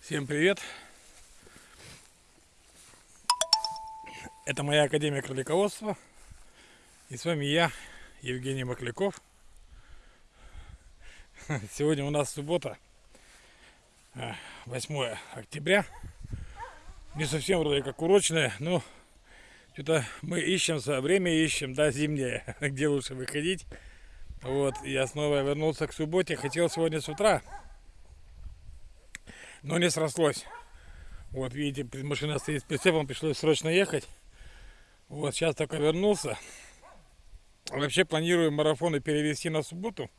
Всем привет! Это моя Академия кролиководства. И с вами я, Евгений Макляков. Сегодня у нас суббота, 8 октября. Не совсем вроде как урочное, но что-то мы ищем, время ищем, да, зимнее, где лучше выходить. Вот, я снова вернулся к субботе. Хотел сегодня с утра но не срослось. Вот, видите, машина стоит с прицепом, пришлось срочно ехать. Вот, сейчас только вернулся. Вообще планирую марафоны перевести на субботу.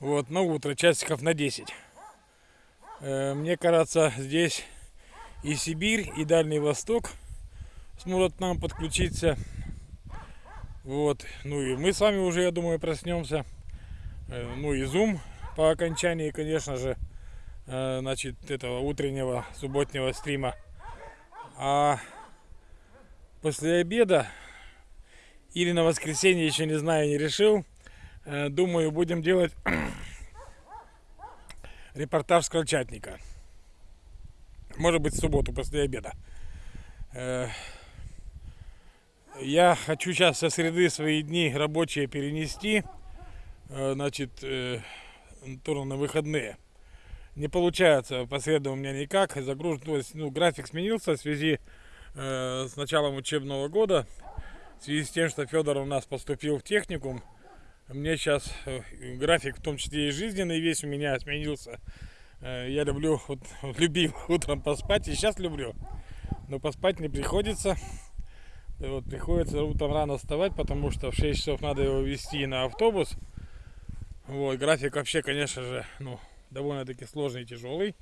Вот, на утро, часиков на 10. Э, мне кажется, здесь и Сибирь, и Дальний Восток смогут нам подключиться. Вот, ну и мы с вами уже, я думаю, проснемся. Э, ну и Zoom по окончании, конечно же. Э, значит, этого утреннего субботнего стрима. А после обеда или на воскресенье, еще не знаю, не решил, э, думаю, будем делать репортаж с крольчатника. Может быть, в субботу после обеда. Э, я хочу сейчас со среды свои дни рабочие перенести, значит, тоже на выходные не получается по среду у меня никак. Загружен, то есть, ну, график сменился в связи э, с началом учебного года. В связи с тем, что Федор у нас поступил в техникум, мне сейчас э, график, в том числе и жизненный, весь у меня сменился. Э, я люблю, вот, любил утром поспать, и сейчас люблю. Но поспать не приходится. Вот, приходится утром рано вставать, потому что в 6 часов надо его вести на автобус. Вот, график вообще, конечно же, ну, довольно-таки сложный и тяжелый.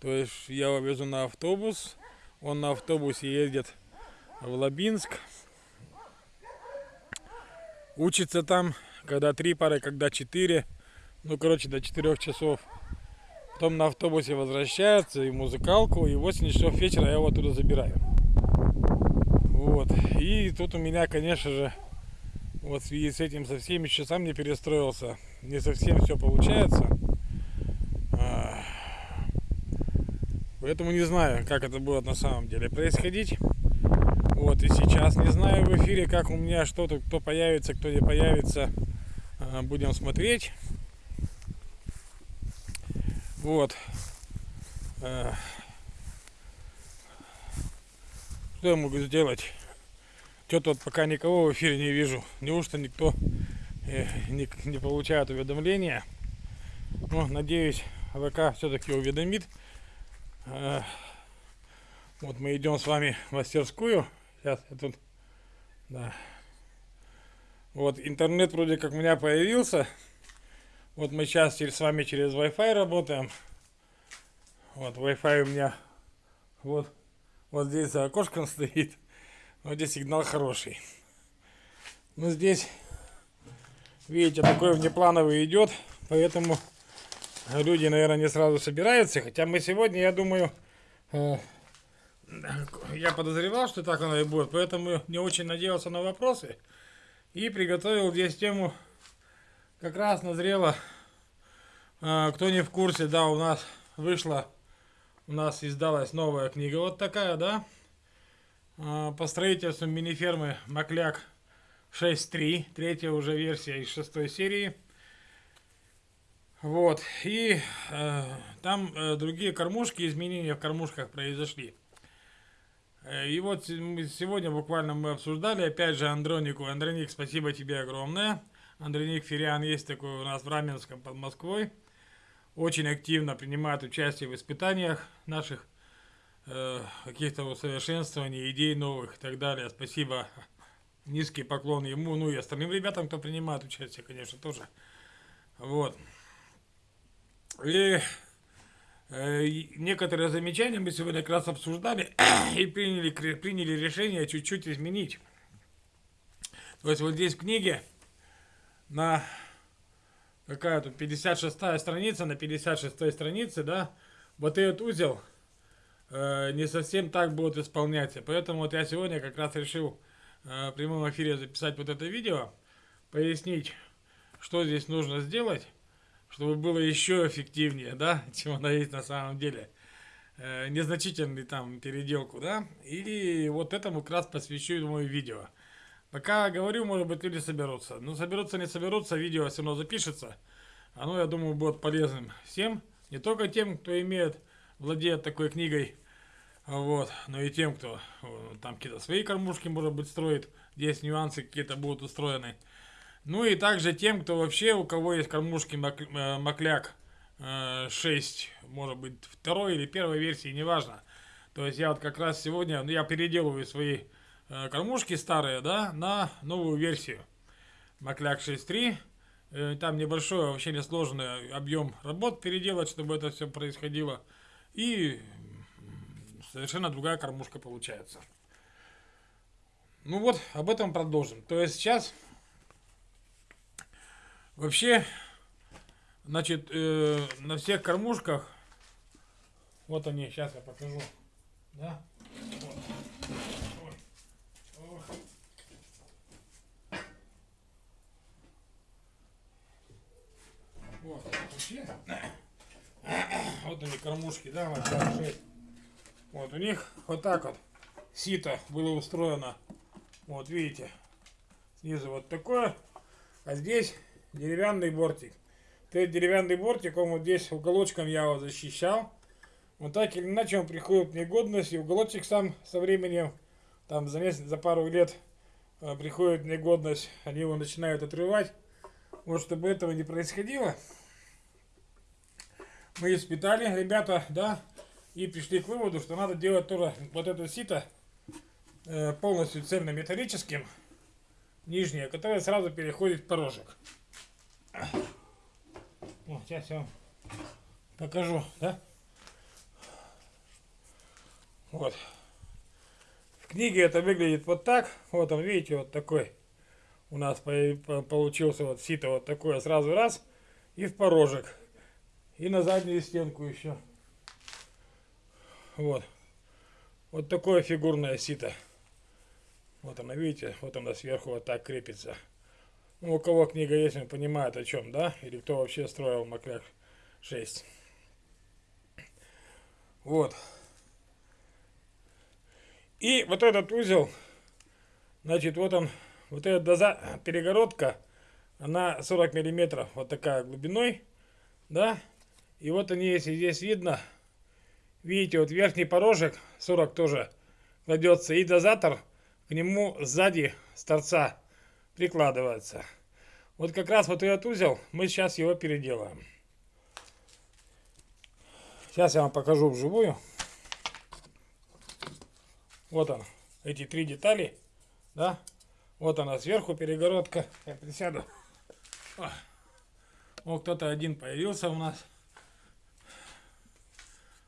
То есть я его везу на автобус, он на автобусе едет в Лабинск, учится там, когда три пары, когда четыре, ну, короче, до четырех часов. Потом на автобусе возвращается и музыкалку, и в 8 часов вечера я его туда забираю. Вот. И тут у меня, конечно же, вот в связи с этим со всеми часами не перестроился. Не совсем все получается. Поэтому не знаю, как это будет на самом деле происходить. Вот и сейчас не знаю в эфире, как у меня что-то, кто появится, кто не появится. А, будем смотреть. Вот. А, что я могу сделать? Что-то вот пока никого в эфире не вижу. Неужто никто э, не, не получает уведомления? Но надеюсь, ВК все-таки уведомит. Вот мы идем с вами в мастерскую. Сейчас я тут... Да. Вот интернет вроде как у меня появился. Вот мы сейчас с вами через Wi-Fi работаем. Вот Wi-Fi у меня вот, вот здесь за окошком стоит. Вот здесь сигнал хороший. Ну здесь, видите, такой внеплановый идет. Поэтому люди, наверное, не сразу собираются. Хотя мы сегодня, я думаю, э, я подозревал, что так оно и будет. Поэтому не очень надеялся на вопросы. И приготовил здесь тему. Как раз назрело. Э, кто не в курсе, да, у нас вышла, у нас издалась новая книга. Вот такая, да. Э, по строительству мини-фермы Макляк 6.3. Третья уже версия из шестой серии. Вот, и э, там э, другие кормушки, изменения в кормушках произошли. Э, и вот сегодня буквально мы обсуждали, опять же, Андронику. Андроник, спасибо тебе огромное. Андроник Фериан есть такой у нас в Раменском под Москвой. Очень активно принимает участие в испытаниях наших э, каких-то усовершенствований, идей новых и так далее. Спасибо, низкий поклон ему, ну и остальным ребятам, кто принимает участие, конечно, тоже. Вот. И э, некоторые замечания мы сегодня как раз обсуждали и приняли, приняли решение чуть-чуть изменить. То есть вот здесь в книге на какая тут 56 страница, на 56 странице, да, вот этот узел э, не совсем так будет исполняться. Поэтому вот я сегодня как раз решил э, в прямом эфире записать вот это видео, пояснить, что здесь нужно сделать чтобы было еще эффективнее, да, чем она есть на самом деле. Э, незначительный там переделку, да. И вот этому как раз посвящу мое видео. Пока говорю, может быть, люди соберутся. Но соберутся, не соберутся, видео все равно запишется. Оно, я думаю, будет полезным всем. Не только тем, кто имеет, владеет такой книгой, вот, но и тем, кто там какие-то свои кормушки, может быть, строит. Здесь нюансы какие-то будут устроены. Ну и также тем, кто вообще, у кого есть кормушки э, Макляк 6, э, может быть, второй или первой версии, неважно. То есть я вот как раз сегодня, ну, я переделываю свои э, кормушки старые, да, на новую версию. Макляк 6.3. Там небольшой, вообще несложный объем работ переделать, чтобы это все происходило. И совершенно другая кормушка получается. Ну вот, об этом продолжим. То есть сейчас Вообще, значит, э, на всех кормушках, вот они, сейчас я покажу, да, вот. Вот, вот они кормушки, да, вот, 6. Вот у них вот так вот сито было устроено. Вот видите, снизу вот такое, а здесь деревянный бортик. Этот деревянный бортик, он вот здесь уголочком я его защищал. Вот так или иначе он приходит в негодность, и уголочек сам со временем, там за, месяц, за пару лет э, приходит в негодность, они его начинают отрывать. Вот чтобы этого не происходило, мы испытали, ребята, да, и пришли к выводу, что надо делать тоже вот это сито э, полностью цельнометаллическим, нижнее, которое сразу переходит в порожек. О, сейчас я вам покажу, да? Вот. В книге это выглядит вот так. Вот он, видите, вот такой у нас получился вот сито вот такое сразу раз и в порожек. И на заднюю стенку еще. Вот. Вот такое фигурное сито. Вот она, видите, вот она сверху вот так крепится. Ну, у кого книга есть, он понимает о чем, да? Или кто вообще строил Макляк 6. Вот. И вот этот узел, значит, вот он, вот эта доза, перегородка, она 40 миллиметров, вот такая глубиной, да? И вот они, если здесь видно, видите, вот верхний порожек 40 тоже кладется, и дозатор к нему сзади с торца прикладывается. Вот как раз вот этот узел, мы сейчас его переделаем. Сейчас я вам покажу вживую. Вот он, эти три детали, да. Вот она сверху перегородка. Я присяду. Вот кто-то один появился у нас.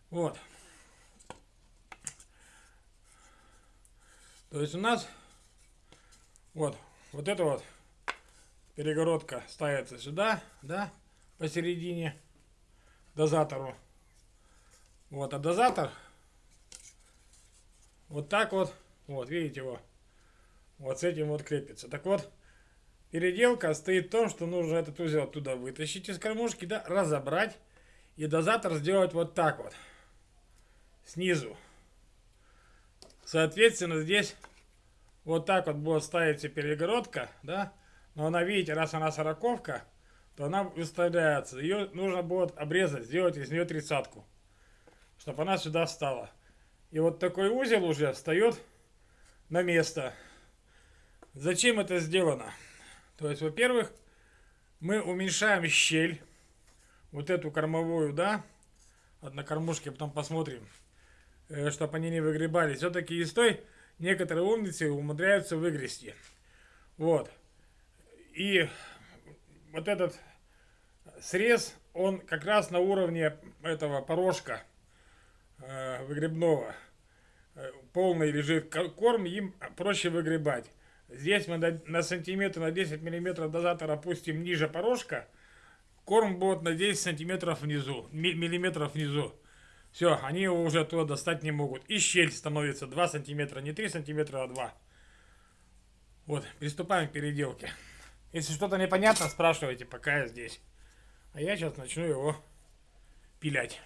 Вот. То есть у нас вот вот эта вот перегородка ставится сюда, да, посередине дозатору. Вот, а дозатор вот так вот, вот, видите его, вот с этим вот крепится. Так вот, переделка стоит в том, что нужно этот узел оттуда вытащить из кормушки, да, разобрать и дозатор сделать вот так вот, снизу. Соответственно, здесь вот так вот будет ставиться перегородка, да, но она, видите, раз она сороковка, то она выставляется. Ее нужно будет обрезать, сделать из нее тридцатку, чтобы она сюда встала. И вот такой узел уже встает на место. Зачем это сделано? То есть, во-первых, мы уменьшаем щель, вот эту кормовую, да, вот на кормушке потом посмотрим, э, чтобы они не выгребались. Все-таки из той некоторые умницы умудряются выгрести. Вот. И вот этот срез, он как раз на уровне этого порожка э, выгребного. Э, полный лежит корм, им проще выгребать. Здесь мы на, на сантиметр, на 10 миллиметров дозатор опустим ниже порожка. Корм будет на 10 сантиметров внизу, миллиметров внизу. Все, они его уже оттуда достать не могут. И щель становится 2 сантиметра, не 3 сантиметра, а 2. Вот, приступаем к переделке. Если что-то непонятно, спрашивайте, пока я здесь. А я сейчас начну его пилять.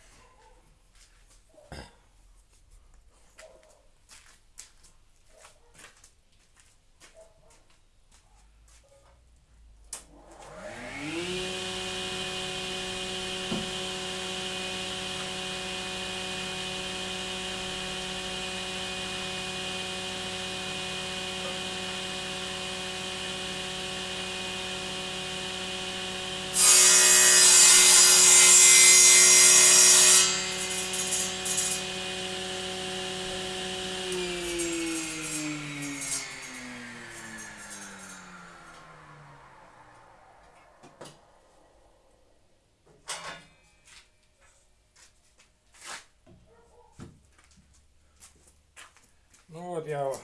Ну вот я его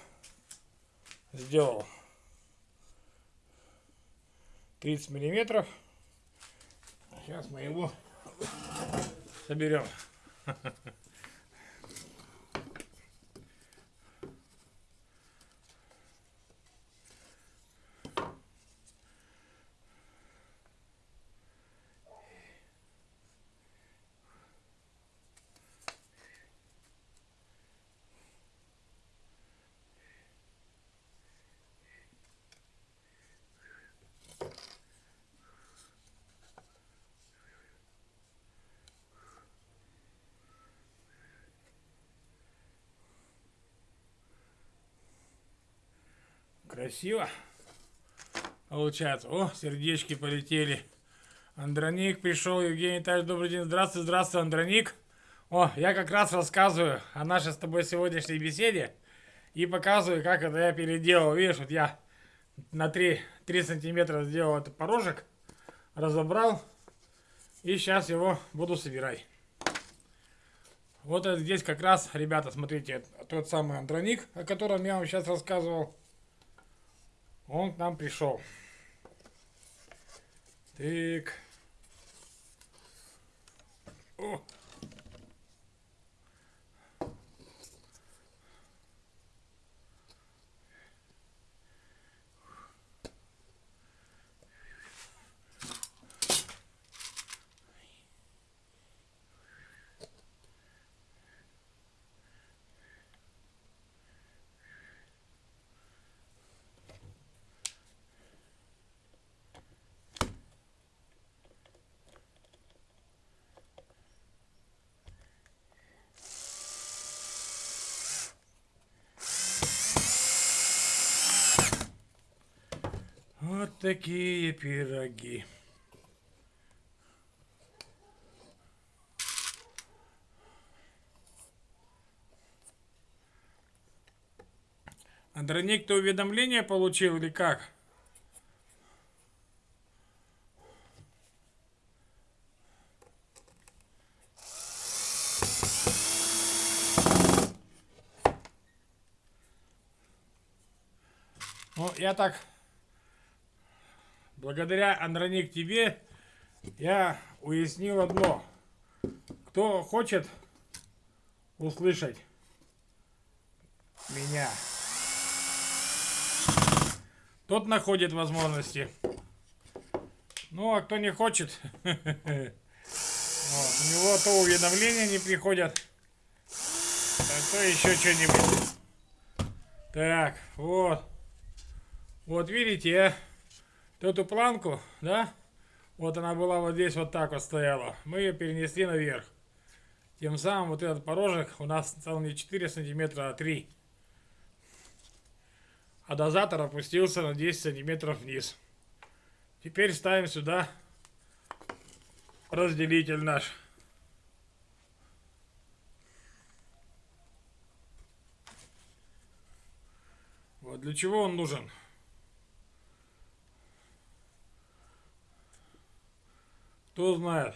сделал 30 миллиметров. Сейчас мы его соберем. Красиво. Получается. О, сердечки полетели. Андроник пришел. Евгений Витальевич, добрый день. Здравствуй, здравствуй, Андроник. О, я как раз рассказываю о нашей с тобой сегодняшней беседе. И показываю, как это я переделал. Видишь, вот я на 3, 3 сантиметра сделал этот порожек. Разобрал. И сейчас его буду собирать. Вот здесь как раз, ребята, смотрите, тот самый андроник, о котором я вам сейчас рассказывал. Он к нам пришел. Так. О. Вот такие пироги. Андроник, ты уведомление получил или как? Ну, я так благодаря, Андроник, тебе я уяснил одно. Кто хочет услышать меня, тот находит возможности. Ну, а кто не хочет, у него то уведомления не приходят, а то еще что-нибудь. Так, вот. Вот видите, а? Эту планку, да, вот она была вот здесь вот так вот стояла, мы ее перенесли наверх. Тем самым вот этот порожек у нас стал не 4 сантиметра, а 3. А дозатор опустился на 10 сантиметров вниз. Теперь ставим сюда разделитель наш. Вот для чего он нужен? Кто знает?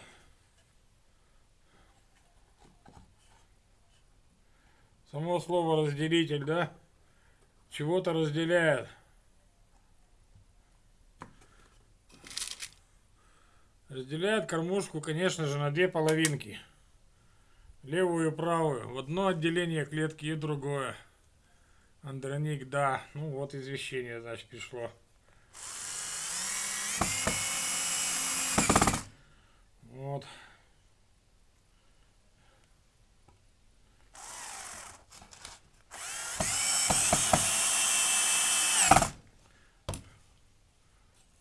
Само слово разделитель, да? Чего-то разделяет. Разделяет кормушку, конечно же, на две половинки. Левую и правую. В одно отделение клетки и другое. Андроник, да. Ну вот извещение, значит, пришло. Вот.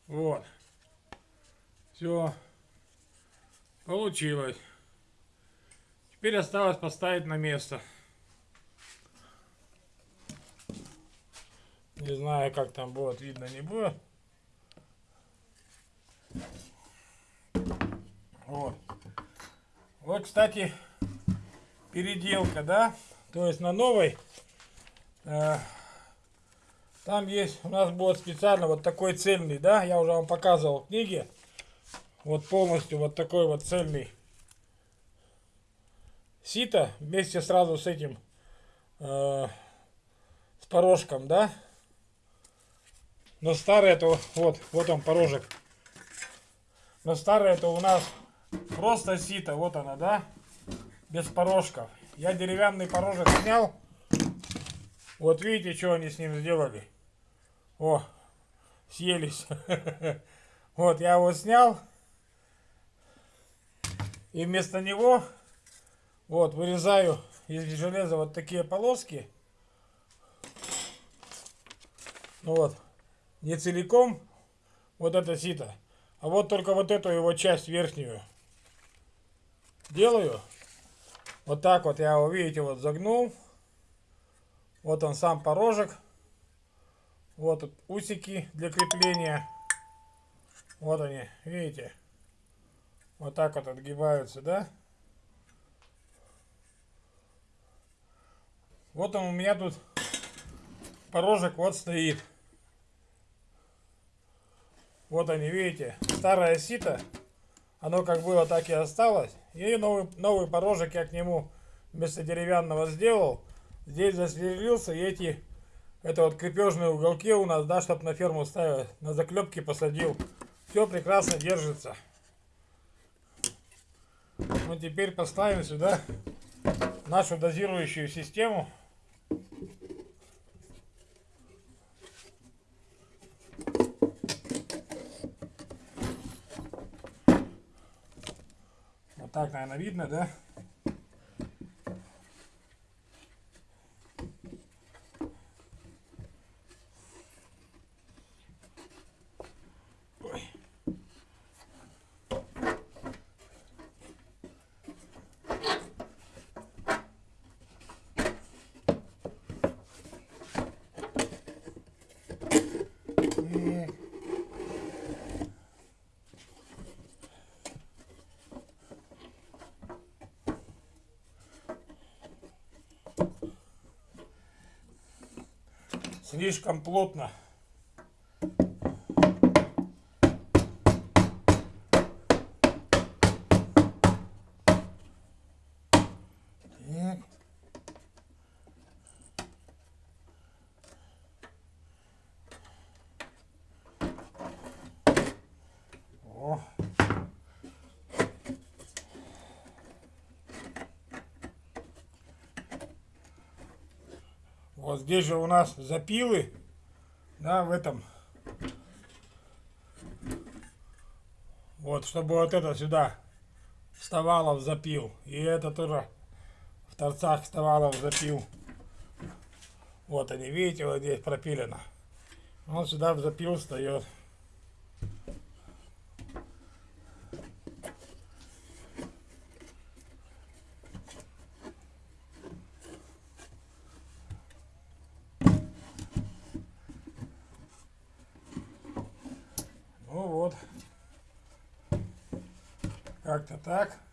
Вот. Все. Получилось. Теперь осталось поставить на место. Не знаю, как там будет, видно, не будет. Вот. Вот, кстати, переделка, да? То есть на новой э, там есть, у нас будет специально вот такой цельный, да? Я уже вам показывал в книге. Вот полностью вот такой вот цельный сито вместе сразу с этим э, с порожком, да? Но старый это вот, вот он порожек. Но старый это у нас просто сито, вот она, да? Без порожков. Я деревянный порожек снял. Вот видите, что они с ним сделали. О, съелись. Вот, я его снял. И вместо него, вот, вырезаю из железа вот такие полоски. Ну вот, не целиком вот это сито, а вот только вот эту его часть верхнюю делаю. Вот так вот я его, видите, вот загнул. Вот он сам порожек. Вот тут усики для крепления. Вот они, видите? Вот так вот отгибаются, да? Вот он у меня тут порожек вот стоит. Вот они, видите, старое сито. Оно как было, так и осталось. И новый, новый порожек я к нему вместо деревянного сделал. Здесь засверлился и эти это вот крепежные уголки у нас, да, чтобы на ферму ставил, на заклепки посадил. Все прекрасно держится. Ну теперь поставим сюда нашу дозирующую систему. Так, наверное, видно, да? Слишком плотно. Так. О. Вот здесь же у нас запилы, да, в этом. Вот, чтобы вот это сюда вставало в запил. И это тоже в торцах вставало в запил. Вот они, видите, вот здесь пропилено. Он сюда в запил встает. Ну вот. Как-то так.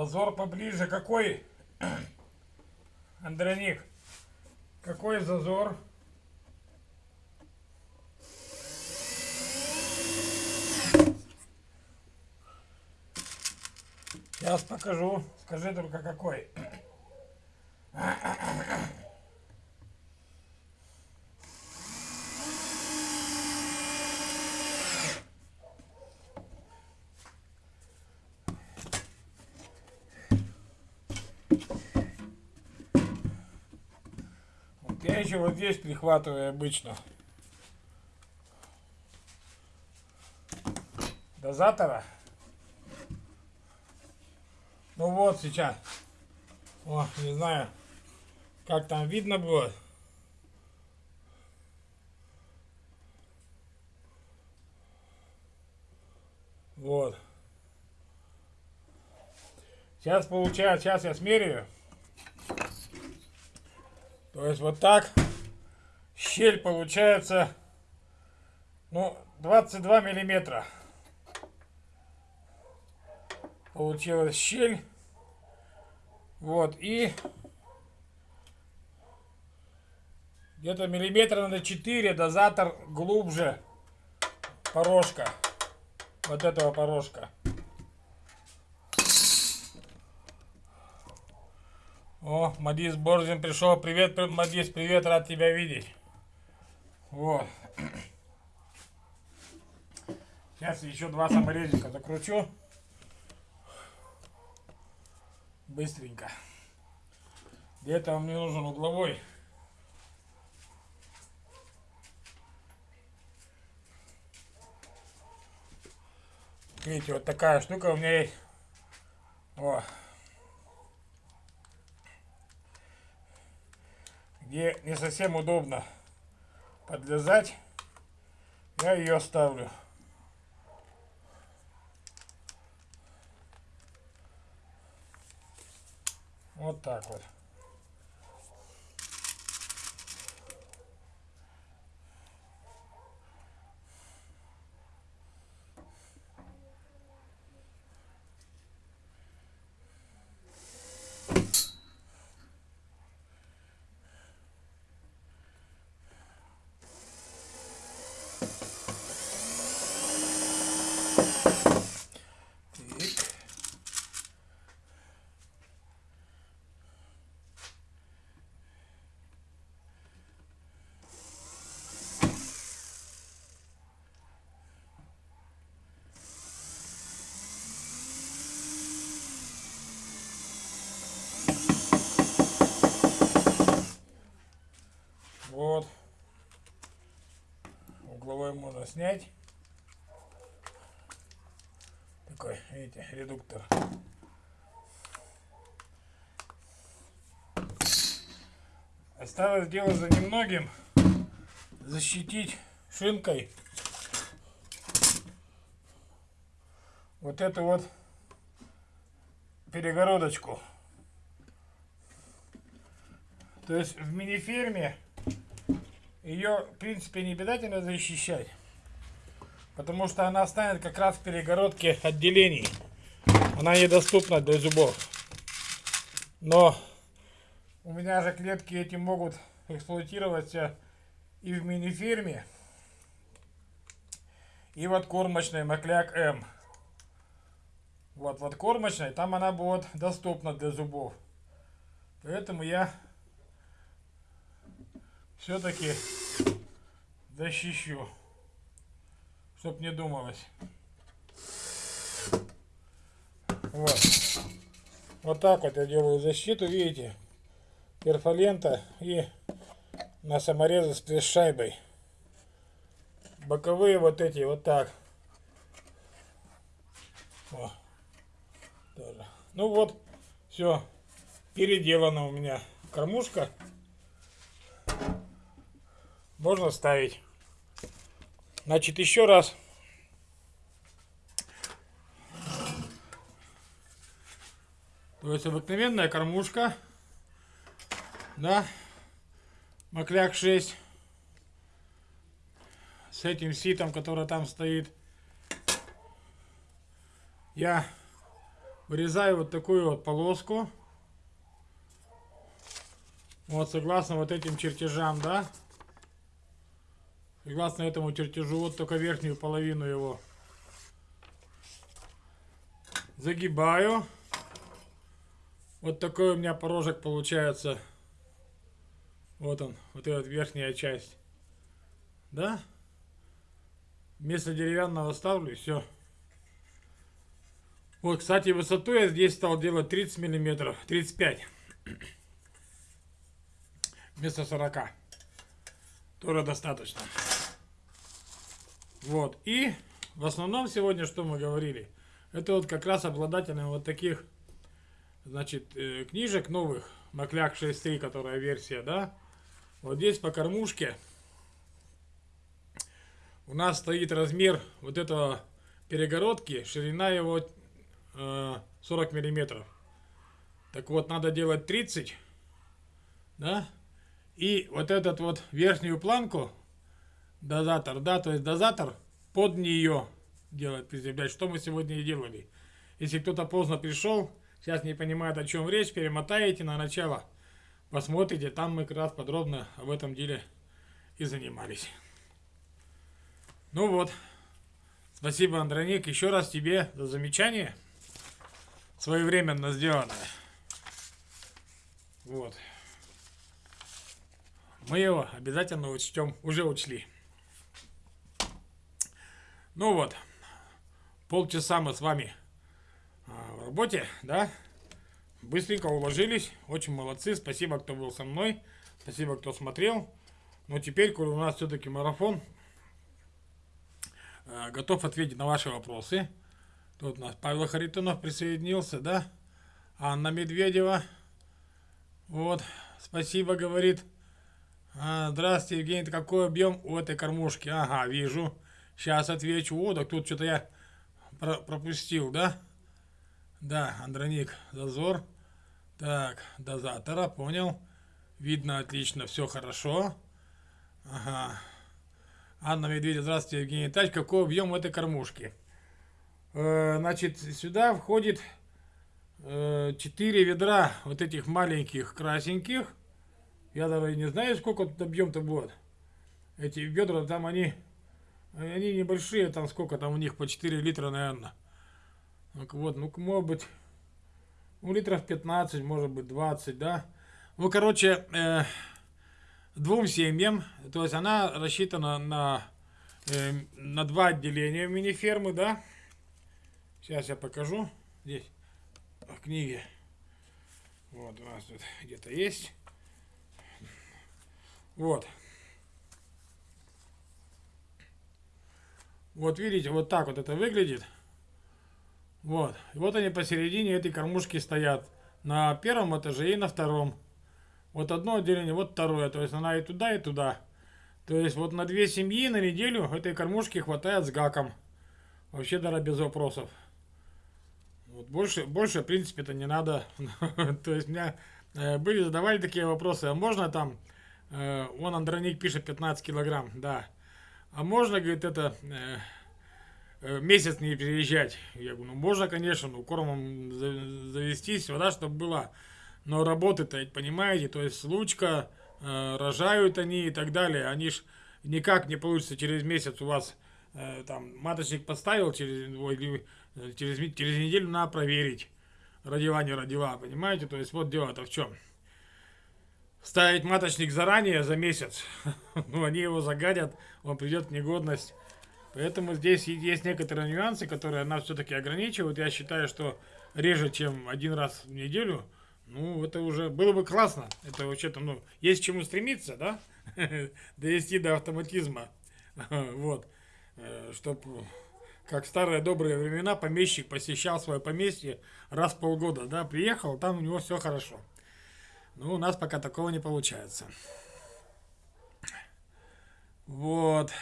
Зазор поближе. Какой? Андроник. Какой зазор? Сейчас покажу. Скажи только какой. Вот я еще вот здесь прихватываю обычно. Дозатора. Ну вот сейчас. О, не знаю, как там видно будет. Вот. Сейчас получается, сейчас я смеряю. То есть вот так щель получается, ну, 22 миллиметра. Получилась щель. Вот, и где-то миллиметра на 4 дозатор глубже порожка. Вот этого порожка. О, Мадис Борзин пришел. Привет, Мадис, привет, рад тебя видеть. Вот. Сейчас еще два саморезика закручу. Быстренько. Для этого мне нужен угловой. Видите, вот такая штука у меня есть. О. Где не совсем удобно подлезать, я ее ставлю. Вот так вот. Угловой можно снять. Такой, видите, редуктор. Осталось дело за немногим. Защитить шинкой вот эту вот перегородочку. То есть в мини-ферме ее, в принципе, не обязательно защищать. Потому что она станет как раз в перегородке отделений. Она недоступна для зубов. Но у меня же клетки эти могут эксплуатироваться и в мини-ферме, и вот кормочной Макляк М. Вот, вот кормочной, там она будет доступна для зубов. Поэтому я все-таки защищу, чтоб не думалось. Вот. Вот так вот я делаю защиту, видите, перфолента и на саморезы с шайбой. Боковые вот эти вот так. О, тоже. Ну вот, все, переделана у меня кормушка можно ставить. Значит, еще раз. То есть обыкновенная кормушка. Да. Макляк 6. С этим ситом, который там стоит. Я вырезаю вот такую вот полоску. Вот, согласно вот этим чертежам, да? Согласно этому чертежу, вот только верхнюю половину его загибаю. Вот такой у меня порожек получается. Вот он, вот эта верхняя часть. Да? Вместо деревянного ставлю, все. Вот, кстати, высоту я здесь стал делать 30 миллиметров, 35. Вместо 40. Тоже достаточно. Вот, и в основном сегодня, что мы говорили, это вот как раз обладателям вот таких, значит, э, книжек новых, Макляк 6.3, которая версия, да, вот здесь по кормушке у нас стоит размер вот этого перегородки, ширина его э, 40 миллиметров. Так вот, надо делать 30, да, и вот этот вот верхнюю планку, дозатор, да, то есть дозатор под нее делать, приземлять, что мы сегодня и делали. Если кто-то поздно пришел, сейчас не понимает, о чем речь, перемотаете на начало – посмотрите, там мы как раз подробно об этом деле и занимались. Ну вот, спасибо, Андроник, еще раз тебе за замечание, своевременно сделанное. Вот. Мы его обязательно учтем, уже учли. Ну вот, полчаса мы с вами а, в работе, да? Быстренько уложились. Очень молодцы. Спасибо, кто был со мной. Спасибо, кто смотрел. Но теперь, коли у нас все-таки марафон, э, готов ответить на ваши вопросы. Тут у нас Павел Харитонов присоединился, да? Анна Медведева. Вот, спасибо, говорит. А, здравствуйте, Евгений, какой объем у этой кормушки? Ага, вижу. Сейчас отвечу. О, так тут что-то я про пропустил, да? Да, Андроник, зазор. Так, дозатора, понял. Видно отлично, все хорошо. Ага. Анна Медведева, здравствуйте, Евгений Тач. Какой объем этой кормушки? Э, значит, сюда входит э, 4 ведра вот этих маленьких красненьких. Я даже не знаю, сколько тут объем-то будет. Эти ведра, там они, они небольшие, там сколько там у них, по 4 литра, наверное. Так вот, ну, может быть, ну, литров 15, может быть, 20, да. Ну, короче, э, двум семьям, то есть она рассчитана на, э, на два отделения мини-фермы, да. Сейчас я покажу. Здесь, в книге. Вот, у нас тут где-то есть. Вот. Вот видите, вот так вот это выглядит. Вот. И вот они посередине этой кормушки стоят. На первом этаже и на втором. Вот одно отделение, вот второе. То есть она и туда, и туда. То есть вот на две семьи на неделю этой кормушки хватает с гаком. Вообще даже без вопросов. Вот больше, больше в принципе-то не надо. То есть меня э, были, задавали такие вопросы. А можно там, э, вон Андроник пишет 15 килограмм, да. А можно, говорит, это... Э, Э, месяц не переезжать. Я говорю, ну можно, конечно, ну кормом завестись, вода, чтобы была. Но работы-то, понимаете, то есть случка, э, рожают они и так далее. Они ж никак не получится через месяц у вас э, там маточник поставил, через, ой, э, через, через неделю надо проверить. Родила, не родила, понимаете? То есть вот дело-то в чем. Ставить маточник заранее, за месяц, ну они его загадят, он придет в негодность. Поэтому здесь есть некоторые нюансы, которые нас все-таки ограничивают. Я считаю, что реже, чем один раз в неделю, ну, это уже было бы классно. Это вообще-то, ну, есть к чему стремиться, да? Довести до автоматизма. Вот. Э, Чтобы, как старые добрые времена, помещик посещал свое поместье раз в полгода, да, приехал, там у него все хорошо. Ну, у нас пока такого не получается. Вот.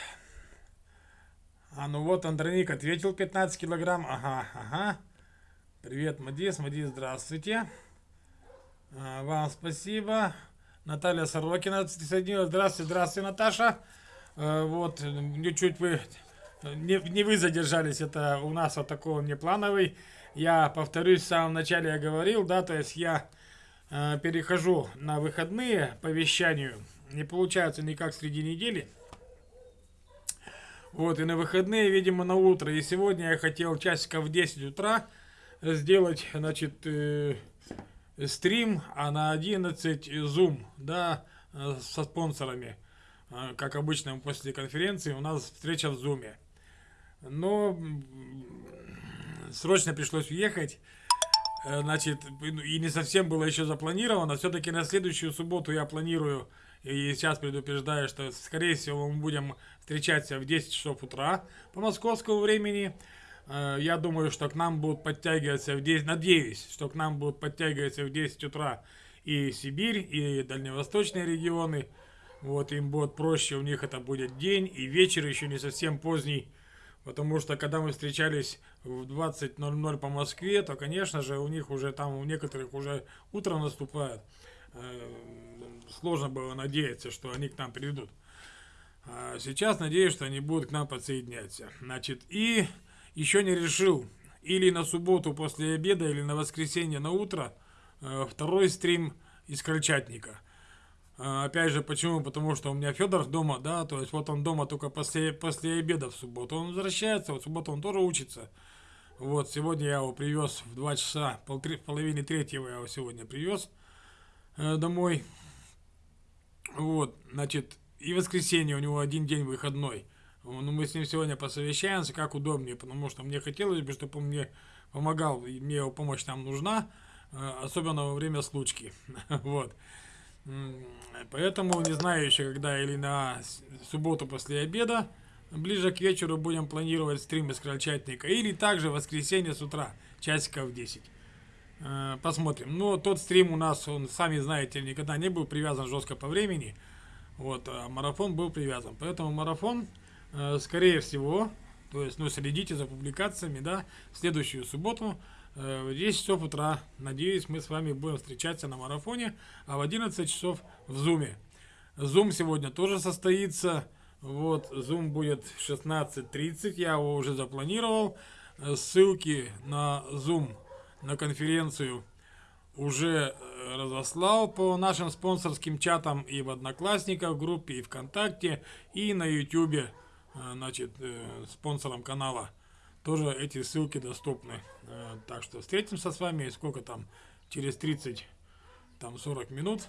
А, ну вот Андроник ответил 15 килограмм. Ага, ага. Привет, Мадис. Мадис, здравствуйте. А, вам спасибо. Наталья Сорокина присоединилась. Здравствуйте, здравствуйте, Наташа. А, вот, чуть-чуть вы... Не, не вы задержались, это у нас вот такой внеплановый. я повторюсь, в самом начале я говорил, да, то есть я перехожу на выходные по вещанию. Не получается никак среди недели. Вот, и на выходные, видимо, на утро. И сегодня я хотел часиков в 10 утра сделать, значит, э, стрим, а на 11 Zoom, да, э, со спонсорами. Э, как обычно после конференции у нас встреча в Zoom. Но срочно пришлось уехать. Э, значит, и не совсем было еще запланировано. Все-таки на следующую субботу я планирую, и сейчас предупреждаю, что, скорее всего, мы будем встречаться в 10 часов утра по московскому времени. Э, я думаю, что к нам будут подтягиваться в 10, надеюсь, что к нам будут подтягиваться в 10 утра и Сибирь, и дальневосточные регионы. Вот, им будет проще, у них это будет день и вечер еще не совсем поздний. Потому что когда мы встречались в 20.00 по Москве, то, конечно же, у них уже там, у некоторых уже утро наступает. Э, сложно было надеяться, что они к нам придут. А сейчас надеюсь, что они будут к нам подсоединяться. Значит, и еще не решил, или на субботу после обеда, или на воскресенье на утро, э, второй стрим из Крольчатника. А, опять же, почему? Потому что у меня Федор дома, да, то есть вот он дома только после, после обеда в субботу. Он возвращается, вот в субботу он тоже учится. Вот, сегодня я его привез в 2 часа, пол, в половине третьего я его сегодня привез э, домой. Вот, значит, и воскресенье у него один день выходной. Ну, мы с ним сегодня посовещаемся, как удобнее, потому что мне хотелось бы, чтобы он мне помогал, и мне его помощь там нужна, э, особенно во время случки. Вот. Поэтому не знаю еще, когда или на субботу после обеда, ближе к вечеру будем планировать стрим из Крольчатника, или также воскресенье с утра, часиков 10. Э, посмотрим. Но тот стрим у нас, он, сами знаете, никогда не был привязан жестко по времени. Вот, а марафон был привязан. Поэтому марафон, э, скорее всего, то есть, ну, следите за публикациями, да, в следующую субботу 10 часов утра. Надеюсь, мы с вами будем встречаться на марафоне, а в 11 часов в Зуме. Зум сегодня тоже состоится. Вот, Zoom будет в 16.30, я его уже запланировал. Э, ссылки на Zoom, на конференцию уже э, разослал по нашим спонсорским чатам и в Одноклассниках, группе, и ВКонтакте, и на YouTube, значит, спонсорам канала тоже эти ссылки доступны. Э, так что встретимся с вами, сколько там, через 30, там 40 минут.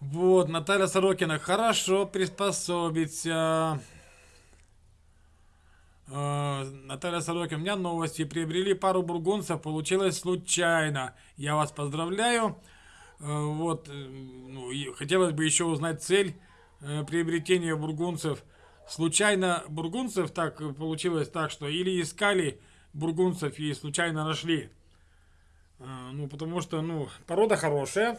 Вот, Наталья Сорокина, хорошо приспособиться. Э, Наталья Сорокина, у меня новости. Приобрели пару бургунцев, получилось случайно. Я вас поздравляю. Э, вот, ну, хотелось бы еще узнать цель приобретения бургунцев – случайно бургунцев так получилось так, что или искали бургунцев и случайно нашли. А, ну, потому что, ну, порода хорошая.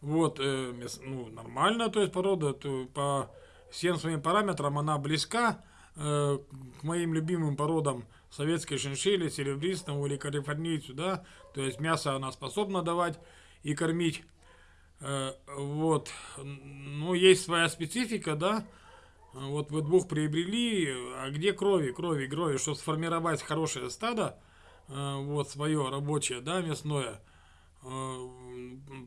Вот, э, ну, нормально, то есть порода, то по всем своим параметрам она близка э, к моим любимым породам советской шиншили, серебристому или калифорнийцу, да, то есть мясо она способна давать и кормить. Э, вот, ну, есть своя специфика, да, вот вы двух приобрели, а где крови, крови, крови, чтобы сформировать хорошее стадо, э, вот, свое рабочее, да, мясное, э,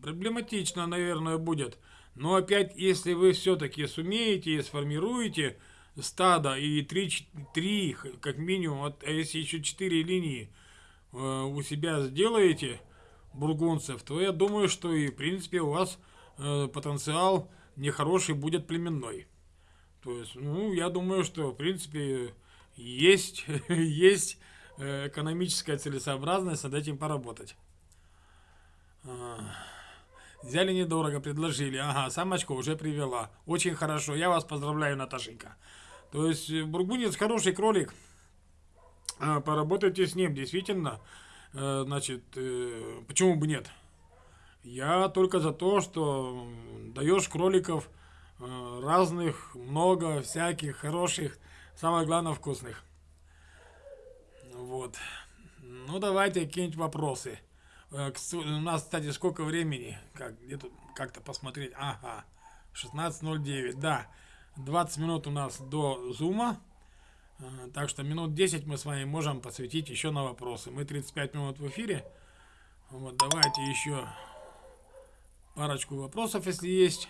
проблематично, наверное, будет. Но опять, если вы все-таки сумеете и сформируете стадо и 3, 3 как минимум, а если еще 4 линии у себя сделаете, бургунцев, то я думаю, что и в принципе у вас э, потенциал нехороший будет племенной. То есть, ну, я думаю, что в принципе есть, есть э, экономическая целесообразность над этим поработать. А, взяли недорого, предложили. Ага, самочку уже привела. Очень хорошо. Я вас поздравляю, Наташенька. То есть, э, бургунец хороший кролик. А, поработайте с ним, действительно. Э, значит, э, почему бы нет? Я только за то, что даешь кроликов э, разных, много всяких хороших, самое главное вкусных. Вот. Ну, давайте какие-нибудь вопросы. У нас, кстати, сколько времени? Как, где-то как-то посмотреть. Ага, 16.09, да. 20 минут у нас до зума. Так что минут 10 мы с вами можем посвятить еще на вопросы. Мы 35 минут в эфире. Вот давайте еще парочку вопросов, если есть.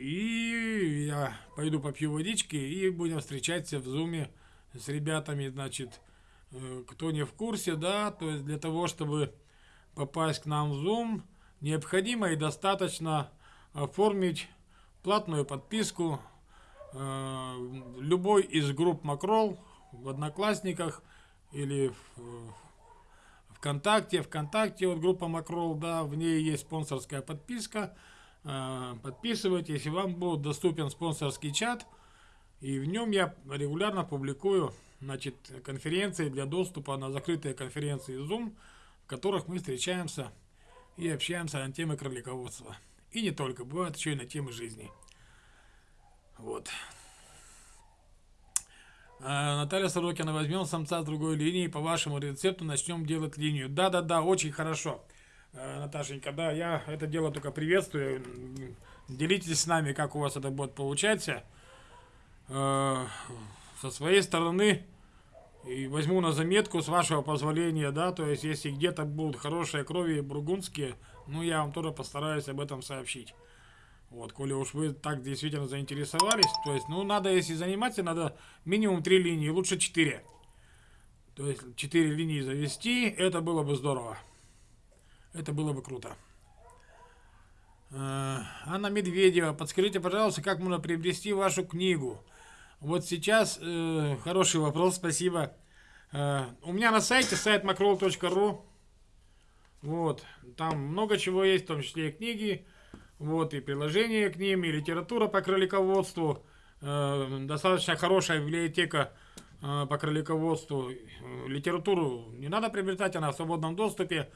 И я пойду попью водички и будем встречаться в зуме с ребятами, значит, э, кто не в курсе, да, то есть для того, чтобы попасть к нам в Zoom, необходимо и достаточно оформить платную подписку любой из групп Макрол в Одноклассниках или в ВКонтакте. ВКонтакте вот группа Макрол, да, в ней есть спонсорская подписка. Э, подписывайтесь, и вам будет доступен спонсорский чат. И в нем я регулярно публикую значит, конференции для доступа на закрытые конференции Zoom, в которых мы встречаемся и общаемся на темы кролиководства. И не только, бывает еще и на темы жизни. Вот. А, Наталья Сорокина, возьмем самца с другой линии, по вашему рецепту начнем делать линию. Да-да-да, очень хорошо. А, Наташенька, да, я это дело только приветствую. Делитесь с нами, как у вас это будет получаться. А, со своей стороны, и возьму на заметку, с вашего позволения, да, то есть, если где-то будут хорошие крови бургундские, ну, я вам тоже постараюсь об этом сообщить. Вот, коли уж вы так действительно заинтересовались, то есть, ну, надо, если заниматься, надо минимум три линии, лучше четыре. То есть, четыре линии завести, это было бы здорово. Это было бы круто. Э, Анна Медведева, подскажите, пожалуйста, как можно приобрести вашу книгу? Вот сейчас э, хороший вопрос, спасибо. Э, у меня на сайте, сайт macroll.ru. Вот, там много чего есть, в том числе и книги. Вот, и приложения к ним, и литература по кролиководству. Э, достаточно хорошая библиотека э, по кролиководству. Литературу не надо приобретать, она в свободном доступе.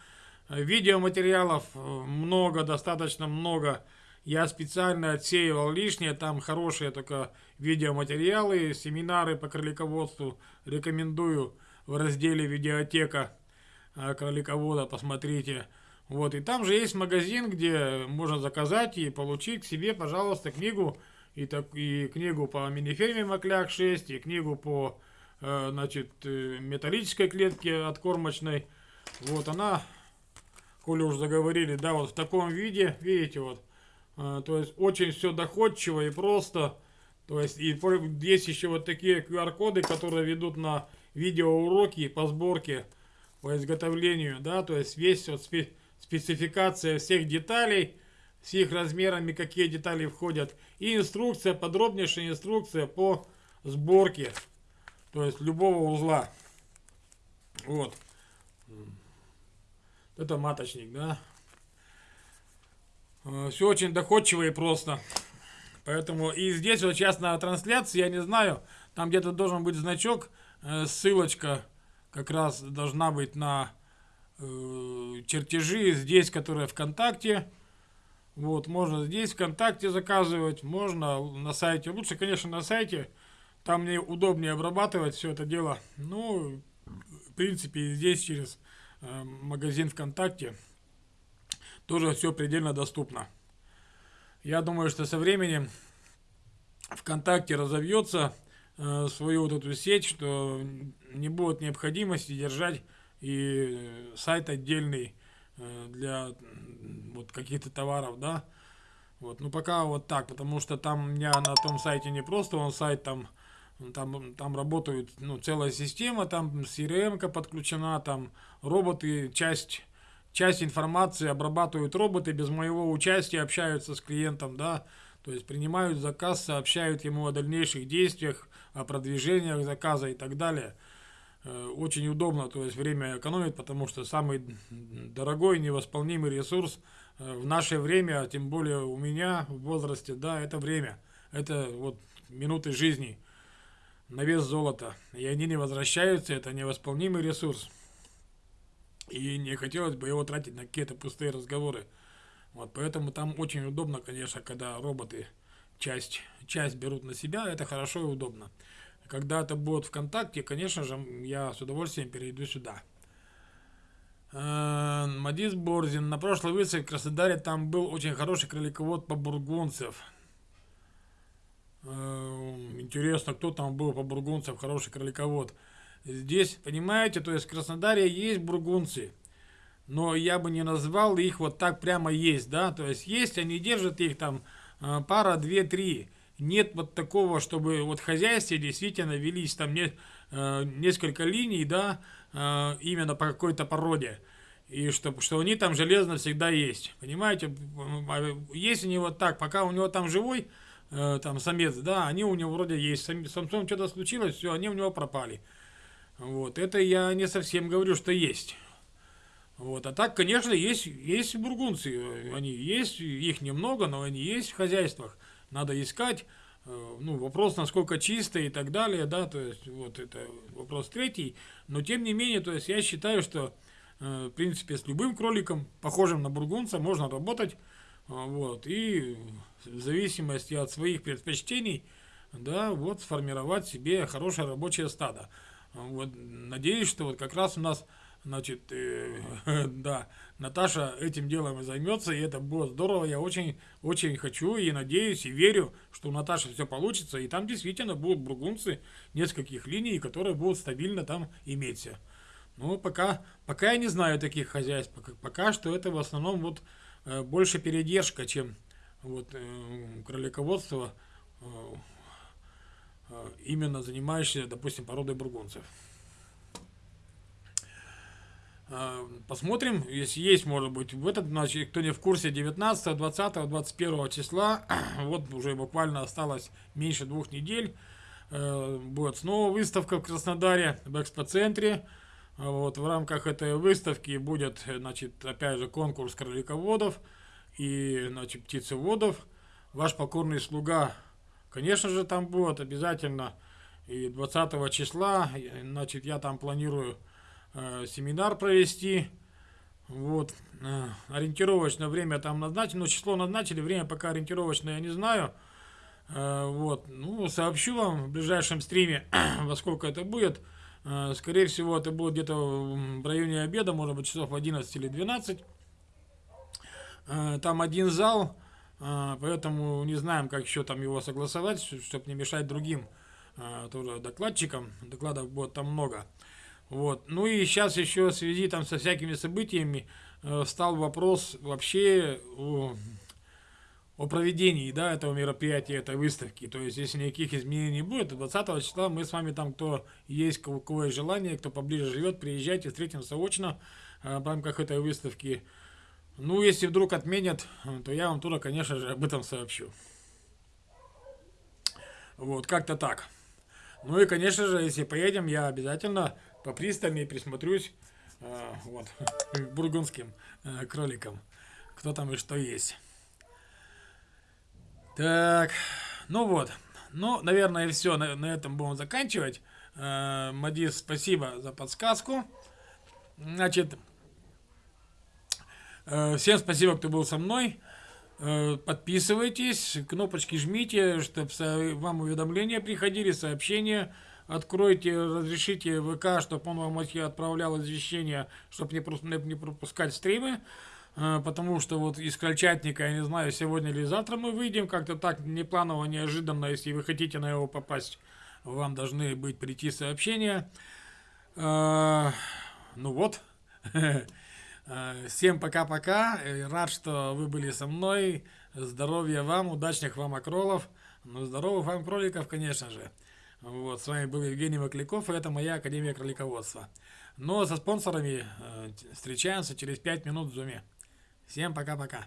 Видеоматериалов э, много, достаточно много. Я специально отсеивал лишнее, там хорошие только видеоматериалы, семинары по кролиководству. Рекомендую в разделе «Видеотека кроликовода», посмотрите. Вот, и там же есть магазин, где можно заказать и получить себе, пожалуйста, книгу. И, так, и книгу по миниферме Макляк 6, и книгу по э, значит, э, металлической клетке откормочной. Вот она, коли уже заговорили, да, вот в таком виде, видите, вот. Э, то есть очень все доходчиво и просто. То есть и есть еще вот такие QR-коды, которые ведут на видеоуроки по сборке, по изготовлению, да, то есть весь вот спи спецификация всех деталей, с их размерами, какие детали входят, и инструкция, подробнейшая инструкция по сборке, то есть любого узла. Вот. Это маточник, да. Э, Все очень доходчиво и просто. Поэтому и здесь вот сейчас на трансляции, я не знаю, там где-то должен быть значок, э, ссылочка как раз должна быть на чертежи здесь, которые ВКонтакте. Вот, можно здесь ВКонтакте заказывать, можно на сайте. Лучше, конечно, на сайте. Там мне удобнее обрабатывать все это дело. Ну, в принципе, здесь через э, магазин ВКонтакте тоже все предельно доступно. Я думаю, что со временем ВКонтакте разовьется э, свою вот эту сеть, что не будет необходимости держать и сайт отдельный э, для вот каких-то товаров, да. Вот, ну пока вот так, потому что там у меня на том сайте не просто он сайт, там, там, там работает ну, целая система, там CRM подключена, там роботы, часть, часть информации обрабатывают роботы, без моего участия общаются с клиентом, да, то есть принимают заказ, сообщают ему о дальнейших действиях, о продвижениях заказа и так далее. Э, очень удобно, то есть время экономит, потому что самый дорогой невосполнимый ресурс э, в наше время, а тем более у меня в возрасте, да, это время. Это вот минуты жизни на вес золота. И они не возвращаются, это невосполнимый ресурс. И не хотелось бы его тратить на какие-то пустые разговоры. Вот, поэтому там очень удобно, конечно, когда роботы часть, часть берут на себя, это хорошо и удобно. Когда это будет ВКонтакте, конечно же, я с удовольствием перейду сюда. Э, Мадис Борзин. На прошлой выставке в Краснодаре там был очень хороший кроликовод по бургунцев. Э, Интересно, кто там был по бургунцам, хороший кроликовод. Здесь, понимаете, то есть в Краснодаре есть бургунцы, но я бы не назвал их вот так прямо есть, да, то есть есть, они держат их там а, пара, две, три. Нет вот такого, чтобы вот хозяйстве действительно велись там не, э, несколько линий, да, э, именно по какой-то породе. И что, что они там железно всегда есть. Понимаете, если не вот так, пока у него там живой, э, там самец, да, они у него вроде есть. С самцом что-то случилось, все, они у него пропали. Вот, это я не совсем говорю, что есть. Вот, а так, конечно, есть, есть бургунцы, они есть, их немного, но они есть в хозяйствах. Надо искать, э, ну, вопрос, насколько чисто и так далее, да, то есть, вот это вопрос третий. Но, тем не менее, то есть, я считаю, что, э, в принципе, с любым кроликом, похожим на бургунца, можно работать, э, вот, и в зависимости от своих предпочтений, да, вот, сформировать себе хорошее рабочее стадо. Вот, надеюсь, что вот как раз у нас, значит, э, да, Наташа этим делом и займется, и это будет здорово. Я очень, очень хочу и надеюсь, и верю, что у Наташи все получится, и там действительно будут бургунцы нескольких линий, которые будут стабильно там иметься. Ну, пока, пока я не знаю таких хозяйств, пока, пока что это в основном вот э, больше передержка, чем вот э, кролиководство э, Э, именно занимающийся, допустим, породой бургунцев. Э, посмотрим, если есть, может быть, в этот, значит, кто не в курсе, 19, 20, 21 числа, вот уже буквально осталось меньше двух недель, э, будет снова выставка в Краснодаре, в экспоцентре. Вот, в рамках этой выставки будет, значит, опять же, конкурс кролиководов и, значит, птицеводов. Ваш покорный слуга Конечно же, там будет обязательно и 20 числа, значит, я там планирую э, семинар провести. Вот, э, ориентировочное время там назначено, но число назначили, время пока ориентировочное я не знаю. Э, вот, ну, сообщу вам в ближайшем стриме, во сколько это будет. Э, скорее всего, это будет где-то в районе обеда, может быть, часов 11 или 12. Э, там один зал, а, поэтому не знаем, как еще там его согласовать, чтобы не мешать другим а, тоже докладчикам. Докладов будет там много. Вот. Ну и сейчас еще в связи там со всякими событиями э, стал вопрос вообще о, о проведении да, этого мероприятия, этой выставки. То есть, если никаких изменений не будет, 20 числа мы с вами там, кто есть, у кого есть желание, кто поближе живет, приезжайте, встретимся очно э, в рамках этой выставки. Ну, если вдруг отменят, то я вам тоже, конечно же, об этом сообщу. Вот, как-то так. Ну и, конечно же, если поедем, я обязательно попристальнее присмотрюсь э, вот, к бургундским э, кроликам. Кто там и что есть. Так, ну вот. Ну, наверное, все. На, на этом будем заканчивать. Э, Мадис, спасибо за подсказку. Значит, Э, всем спасибо, кто был со мной. Э, подписывайтесь, кнопочки жмите, чтобы вам уведомления приходили, сообщения. Откройте, разрешите ВК, чтобы он вам отправлял извещения, чтобы не, не пропускать стримы. Э, потому что вот из Крольчатника, я не знаю, сегодня или завтра мы выйдем, как-то так непланово, неожиданно, если вы хотите на его попасть, вам должны быть прийти сообщения. Ну вот. Э, всем пока-пока. Э, рад, что вы были со мной. Здоровья вам, удачных вам окролов. Ну, здоровых вам кроликов, конечно же. Вот, с вами был Евгений Макляков, и это моя Академия кролиководства. Но со спонсорами э, встречаемся через 5 минут в зуме. Всем пока-пока.